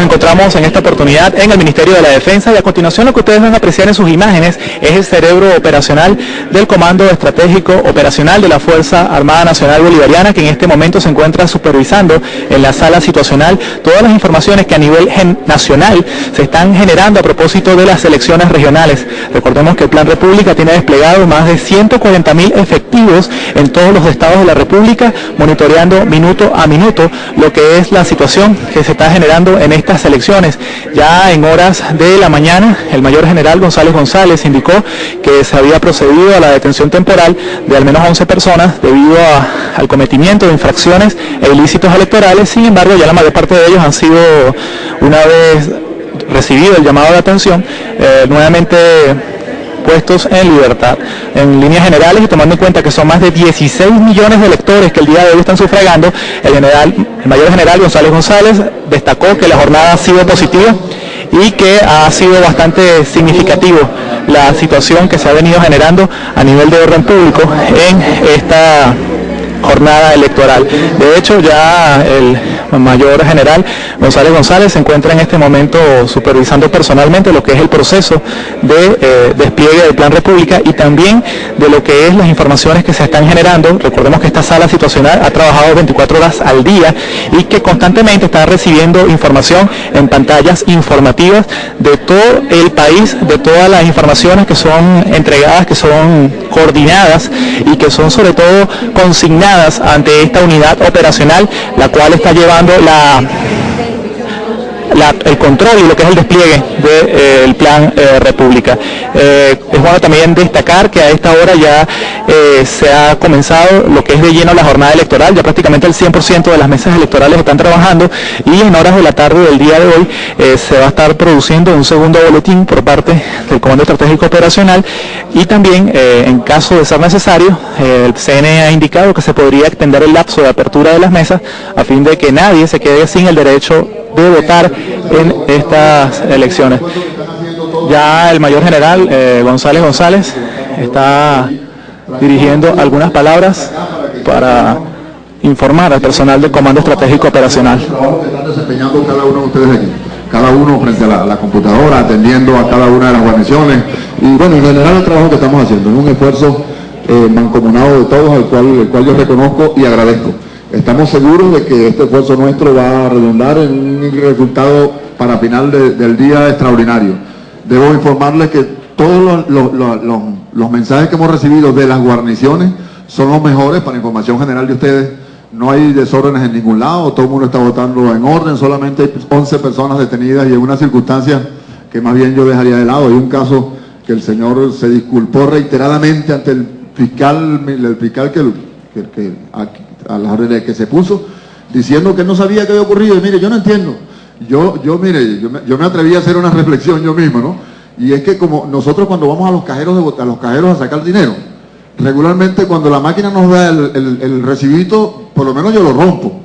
nos encontramos en esta oportunidad en el Ministerio de la Defensa y a continuación lo que ustedes van a apreciar en sus imágenes es el cerebro operacional del Comando Estratégico Operacional de la Fuerza Armada Nacional Bolivariana que en este momento se encuentra supervisando en la sala situacional todas las informaciones que a nivel nacional se están generando a propósito de las elecciones regionales. Recordemos que el Plan República tiene desplegado más de 140 mil efectivos en todos los estados de la República, monitoreando minuto a minuto lo que es la situación que se está generando en estas elecciones. Ya en horas de la mañana, el mayor general González González indicó que se había procedido a la detención temporal de al menos 11 personas debido al cometimiento de infracciones e ilícitos electorales. Sin embargo, ya la mayor parte de ellos han sido, una vez recibido el llamado de atención, eh, nuevamente puestos en libertad. En líneas generales y tomando en cuenta que son más de 16 millones de electores que el día de hoy están sufragando, el, general, el mayor general González González destacó que la jornada ha sido positiva y que ha sido bastante significativo la situación que se ha venido generando a nivel de orden público en esta jornada electoral. De hecho, ya el mayor general González González se encuentra en este momento supervisando personalmente lo que es el proceso de eh, despliegue del Plan República y también de lo que es las informaciones que se están generando. Recordemos que esta sala situacional ha trabajado 24 horas al día y que constantemente está recibiendo información en pantallas informativas de todo el país, de todas las informaciones que son entregadas, que son coordinadas y que son sobre todo consignadas ante esta unidad operacional, la cual está llevando la el control y lo que es el despliegue del eh, plan eh, República. Eh, es bueno también destacar que a esta hora ya se ha comenzado lo que es de lleno la jornada electoral, ya prácticamente el 100% de las mesas electorales están trabajando y en horas de la tarde del día de hoy se va a estar produciendo un segundo boletín por parte del Comando Estratégico Operacional y también en caso de ser necesario, el CNE ha indicado que se podría extender el lapso de apertura de las mesas a fin de que nadie se quede sin el derecho de votar en estas elecciones. Ya el mayor general eh, González González está dirigiendo algunas palabras para informar al personal del Comando Estratégico Operacional. cada uno frente a la, computadora, atendiendo a cada una de las guarniciones. Y bueno, en general el trabajo que estamos haciendo, es un esfuerzo eh, mancomunado de todos, al cual, el cual yo reconozco y agradezco. Estamos seguros de que este esfuerzo nuestro va a redundar en un resultado para final del día extraordinario. Debo informarles que todos los, mensajes que hemos recibido de las guarniciones son los mejores para información general de ustedes. No hay desórdenes en ningún lado, todo el mundo está votando en orden, solamente hay 11 personas detenidas y en una circunstancia que más bien yo dejaría de lado. Hay un caso que el señor se disculpó reiteradamente ante el fiscal, el fiscal que, que, a las órdenes que se puso, diciendo que no sabía qué había ocurrido. Y mire, yo no entiendo. Yo, yo mire, yo me, atreví a hacer una reflexión yo mismo, ¿no? Y es que como nosotros cuando vamos a los cajeros, de, a los cajeros a sacar dinero, regularmente cuando la máquina nos da el, el, recibito, por lo menos yo lo rompo.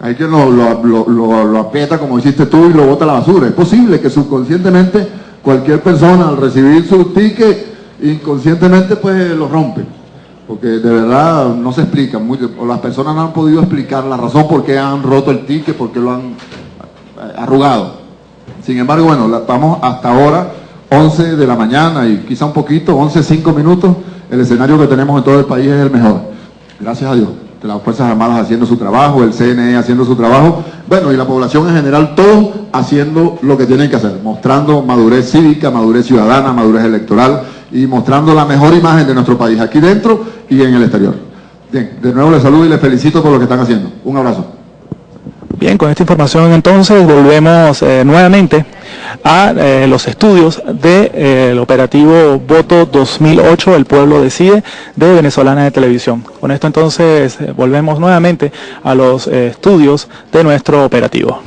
Hay que lo, lo, lo, aprieta como hiciste tú y lo bota a la basura. Es posible que subconscientemente cualquier persona al recibir su ticket, inconscientemente pues lo rompe porque de verdad no se explica, o las personas no han podido explicar la razón por qué han roto el ticket, por qué lo han eh, arrugado. Sin embargo, bueno, estamos hasta ahora, 11 de la mañana y quizá un poquito, 11, 5 minutos, el escenario que tenemos en todo el país es el mejor. Gracias a Dios. Las Fuerzas Armadas haciendo su trabajo, el CNE haciendo su trabajo, bueno, y la población en general, todos haciendo lo que tienen que hacer, mostrando madurez cívica, madurez ciudadana, madurez electoral, y mostrando la mejor imagen de nuestro país, aquí dentro y en el exterior. Bien, de nuevo les saludo y les felicito por lo que están haciendo. Un abrazo. Bien, con esta información entonces volvemos eh, nuevamente a eh, los estudios del de, eh, operativo Voto 2008, El Pueblo Decide, de Venezolana de Televisión. Con esto entonces volvemos nuevamente a los estudios de nuestro operativo.